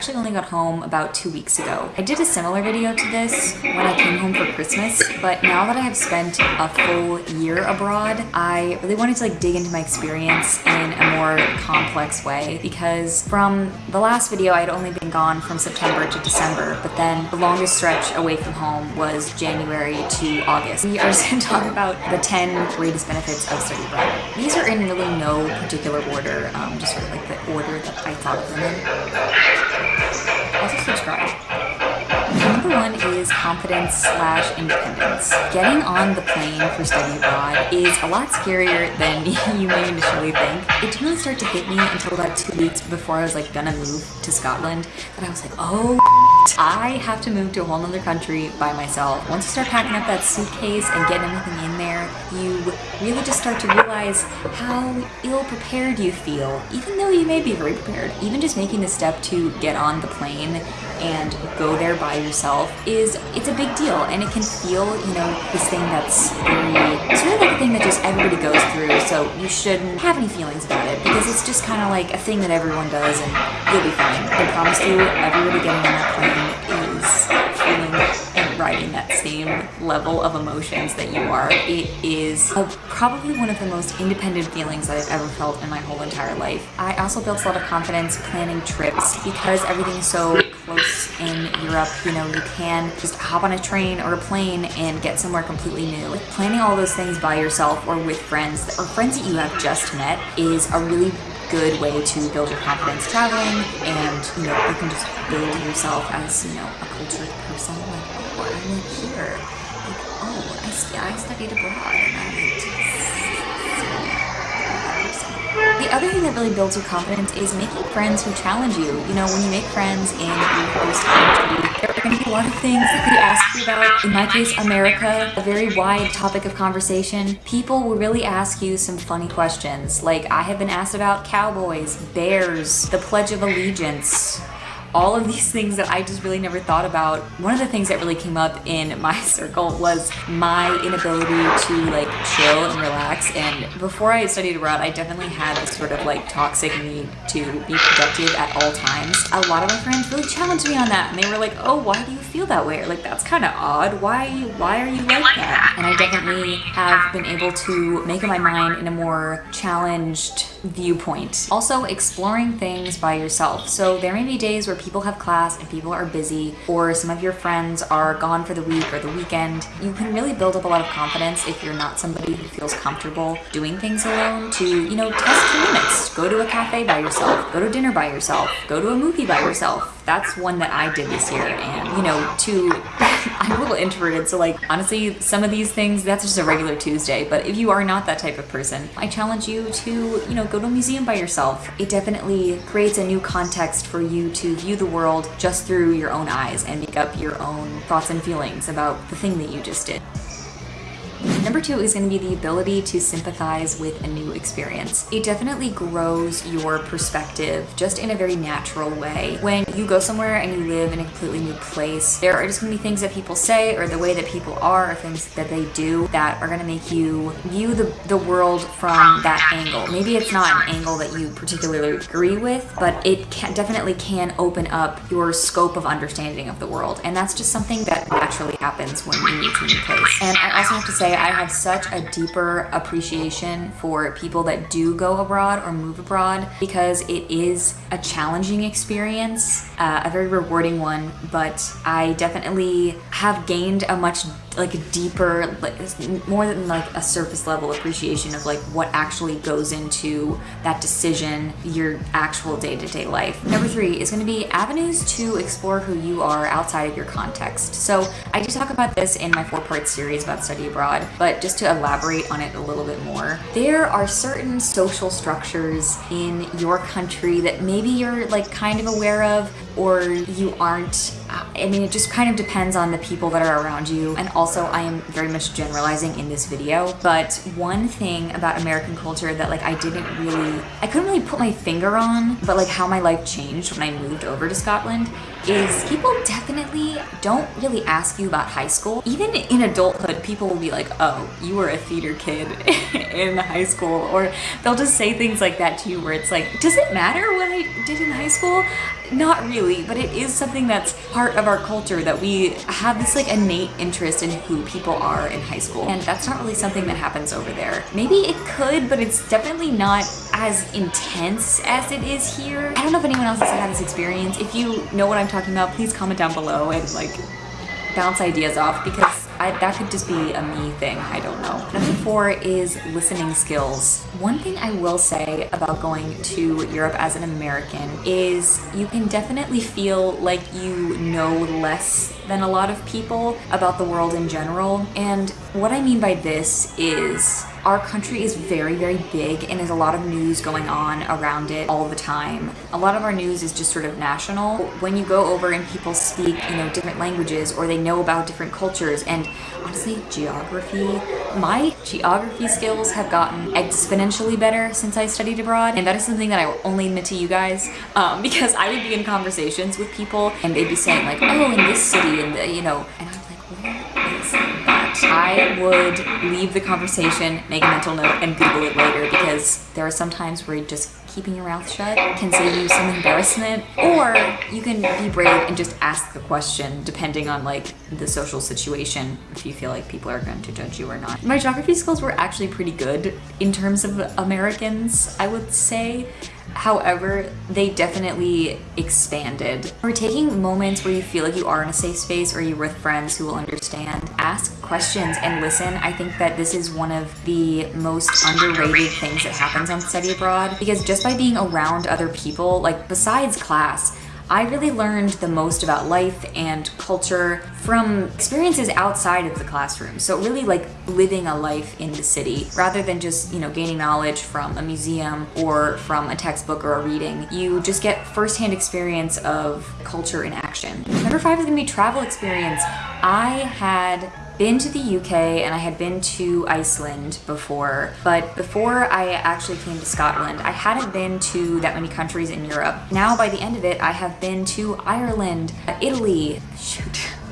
actually only got home about two weeks ago. I did a similar video to this when I came home for Christmas, but now that I have spent a full year abroad, I really wanted to like dig into my experience in a more complex way because from the last video I had only been gone from September to December, but then the longest stretch away from home was January to August. We are to talk about the 10 greatest benefits of study abroad. These are in really no particular order, um, just sort of like the order that I thought of them in. Number one is confidence slash independence. Getting on the plane for study abroad is a lot scarier than you may initially think. It didn't really start to hit me until about two weeks before I was like gonna move to Scotland that I was like, oh, I have to move to a whole nother country by myself. Once you start packing up that suitcase and getting everything in there, you really just start to realize how ill prepared you feel, even though you may be very prepared. Even just making the step to get on the plane and go there by yourself is, it's a big deal and it can feel, you know, this thing that's very, it's really like a thing that just everybody goes through, so you shouldn't have any feelings about it because it's just kind of like a thing that everyone does and you'll be fine. I promise you, everybody getting on that plane level of emotions that you are. It is a, probably one of the most independent feelings that I've ever felt in my whole entire life. I also built a lot of confidence planning trips because everything's so close in Europe, you know, you can just hop on a train or a plane and get somewhere completely new. Like planning all those things by yourself or with friends or friends that you have just met is a really good way to build your confidence traveling and you know you can just build yourself as you know a cultured person like oh I went here. Like, oh, I, I studied abroad and I went to the other thing that really builds your confidence is making friends who challenge you. You know, when you make friends in your host country, there are going to be a lot of things that they ask you about. In my case, America, a very wide topic of conversation. People will really ask you some funny questions. Like, I have been asked about cowboys, bears, the Pledge of Allegiance, all of these things that I just really never thought about. One of the things that really came up in my circle was my inability to like chill and relax. And before I studied abroad, I definitely had this sort of like toxic need to be productive at all times. A lot of my friends really challenged me on that. And they were like, oh, why do you feel that way? Or like, that's kind of odd. Why, why are you like that? And I definitely have been able to make up my mind in a more challenged viewpoint. Also exploring things by yourself. So there may be days where people have class and people are busy or some of your friends are gone for the week or the weekend. You can really build up a lot of confidence if you're not somebody who feels comfortable doing things alone to, you know, test your limits. Go to a cafe by yourself, go to dinner by yourself, go to a movie by yourself. That's one that I did this year and, you know, to, I'm a little introverted so like honestly some of these things that's just a regular Tuesday but if you are not that type of person I challenge you to, you know, go to a museum by yourself. It definitely creates a new context for you to view the world just through your own eyes and make up your own thoughts and feelings about the thing that you just did. Number two is going to be the ability to sympathize with a new experience. It definitely grows your perspective just in a very natural way. When you go somewhere and you live in a completely new place, there are just going to be things that people say or the way that people are or things that they do that are going to make you view the, the world from that angle. Maybe it's not an angle that you particularly agree with, but it can, definitely can open up your scope of understanding of the world. And that's just something that naturally happens when you move to a new place. And I also have to say say I have such a deeper appreciation for people that do go abroad or move abroad because it is a challenging experience, uh, a very rewarding one, but I definitely have gained a much like deeper, like more than like a surface level appreciation of like what actually goes into that decision, your actual day-to-day -day life. Number three is gonna be avenues to explore who you are outside of your context. So I do talk about this in my four-part series about study abroad, but just to elaborate on it a little bit more, there are certain social structures in your country that maybe you're like kind of aware of or you aren't. I mean, it just kind of depends on the people that are around you and also I am very much generalizing in this video, but one thing about American culture that like I didn't really, I couldn't really put my finger on, but like how my life changed when I moved over to Scotland is people definitely don't really ask you about high school. Even in adulthood, people will be like, oh, you were a theater kid in high school. Or they'll just say things like that to you where it's like, does it matter what I did in high school? Not really, but it is something that's part of our culture that we have this like innate interest in who people are in high school. And that's not really something that happens over there. Maybe it could, but it's definitely not as intense as it is here. I don't know if anyone else has had this experience. If you know what I'm talking about, please comment down below and like bounce ideas off because I, that could just be a me thing, I don't know. Number four is listening skills. One thing I will say about going to Europe as an American is you can definitely feel like you know less than a lot of people about the world in general. And what I mean by this is our country is very, very big and there's a lot of news going on around it all the time. A lot of our news is just sort of national. When you go over and people speak, you know, different languages or they know about different cultures and honestly, geography. My geography skills have gotten exponentially better since I studied abroad and that is something that I will only admit to you guys um, because I would be in conversations with people and they'd be saying like, oh, in this city and, you know, and I would leave the conversation, make a mental note, and Google it later because there are some times where just keeping your mouth shut can save you some embarrassment or you can be brave and just ask the question depending on like the social situation if you feel like people are going to judge you or not. My geography skills were actually pretty good in terms of Americans, I would say. However, they definitely expanded. We're taking moments where you feel like you are in a safe space or you're with friends who will understand. Ask questions and listen. I think that this is one of the most underrated things that happens on study abroad because just by being around other people, like besides class, I really learned the most about life and culture from experiences outside of the classroom. So really like living a life in the city rather than just, you know, gaining knowledge from a museum or from a textbook or a reading. You just get firsthand experience of culture in action. Number five is gonna be travel experience. I had been to the UK and I had been to Iceland before, but before I actually came to Scotland, I hadn't been to that many countries in Europe. Now by the end of it, I have been to Ireland, Italy,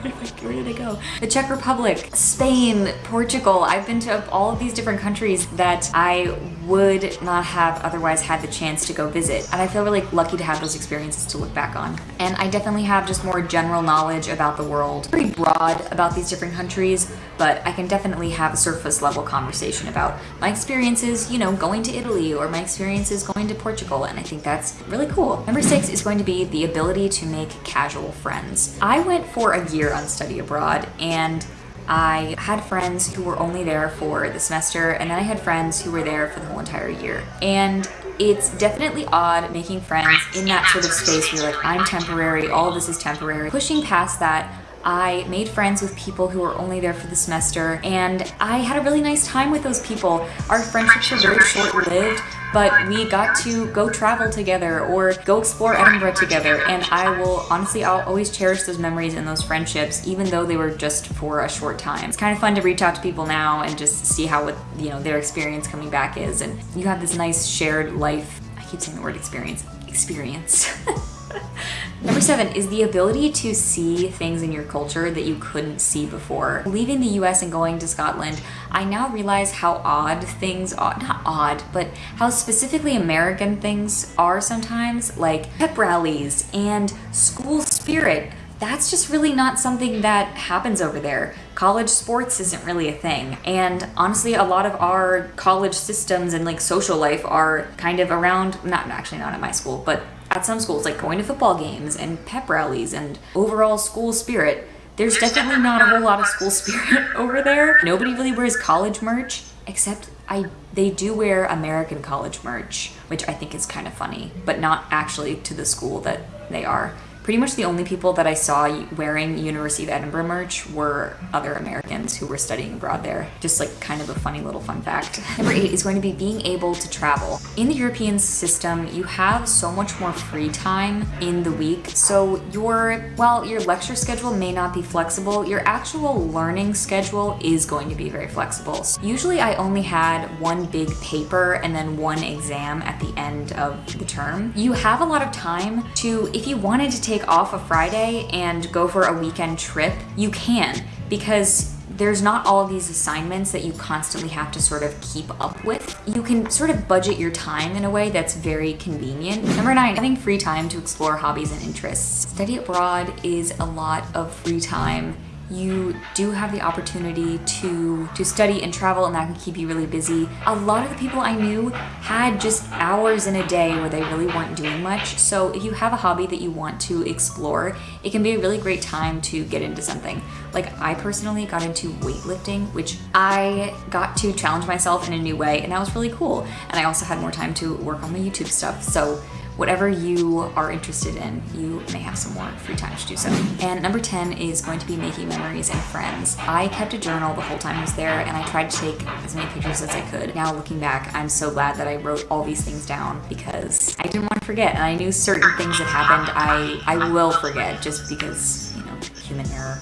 where did I go? The Czech Republic, Spain, Portugal. I've been to all of these different countries that I would not have otherwise had the chance to go visit. And I feel really lucky to have those experiences to look back on. And I definitely have just more general knowledge about the world. Pretty broad about these different countries, but I can definitely have a surface level conversation about my experiences, you know, going to Italy or my experiences going to Portugal. And I think that's really cool. Number six is going to be the ability to make casual friends. I went for a year on study abroad and I had friends who were only there for the semester and then I had friends who were there for the whole entire year. And it's definitely odd making friends in that sort of space where you're like, I'm temporary, all this is temporary. Pushing past that, I made friends with people who were only there for the semester and I had a really nice time with those people. Our friendships were very short-lived, but we got to go travel together or go explore Edinburgh together and I will honestly I'll always cherish those memories and those friendships even though they were just for a short time. It's kind of fun to reach out to people now and just see how what you know their experience coming back is and you have this nice shared life I keep saying the word experience experience Number seven is the ability to see things in your culture that you couldn't see before. Leaving the US and going to Scotland, I now realize how odd things are, not odd, but how specifically American things are sometimes, like pep rallies and school spirit that's just really not something that happens over there. College sports isn't really a thing. And honestly, a lot of our college systems and like social life are kind of around, not actually not at my school, but at some schools, like going to football games and pep rallies and overall school spirit. There's definitely not a whole lot of school spirit over there. Nobody really wears college merch, except I they do wear American college merch, which I think is kind of funny, but not actually to the school that they are pretty much the only people that I saw wearing University of Edinburgh merch were other Americans who were studying abroad there. Just like kind of a funny little fun fact. Number eight is going to be being able to travel. In the European system, you have so much more free time in the week. So your, while your lecture schedule may not be flexible, your actual learning schedule is going to be very flexible. So usually I only had one big paper and then one exam at the end of the term. You have a lot of time to, if you wanted to take take off a Friday and go for a weekend trip, you can because there's not all these assignments that you constantly have to sort of keep up with. You can sort of budget your time in a way that's very convenient. Number nine, having free time to explore hobbies and interests. Study abroad is a lot of free time you do have the opportunity to to study and travel and that can keep you really busy. A lot of the people I knew had just hours in a day where they really weren't doing much. So if you have a hobby that you want to explore, it can be a really great time to get into something. Like I personally got into weightlifting, which I got to challenge myself in a new way and that was really cool. And I also had more time to work on my YouTube stuff. So whatever you are interested in, you may have some more free time to do so. And number 10 is going to be making memories and friends. I kept a journal the whole time I was there and I tried to take as many pictures as I could. Now looking back, I'm so glad that I wrote all these things down because I didn't want to forget and I knew certain things that happened I, I will forget just because, you know, human error.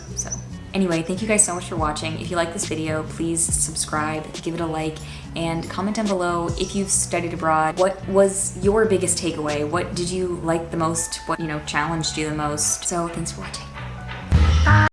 Anyway, thank you guys so much for watching. If you like this video, please subscribe, give it a like, and comment down below if you've studied abroad. What was your biggest takeaway? What did you like the most? What, you know, challenged you the most? So thanks for watching.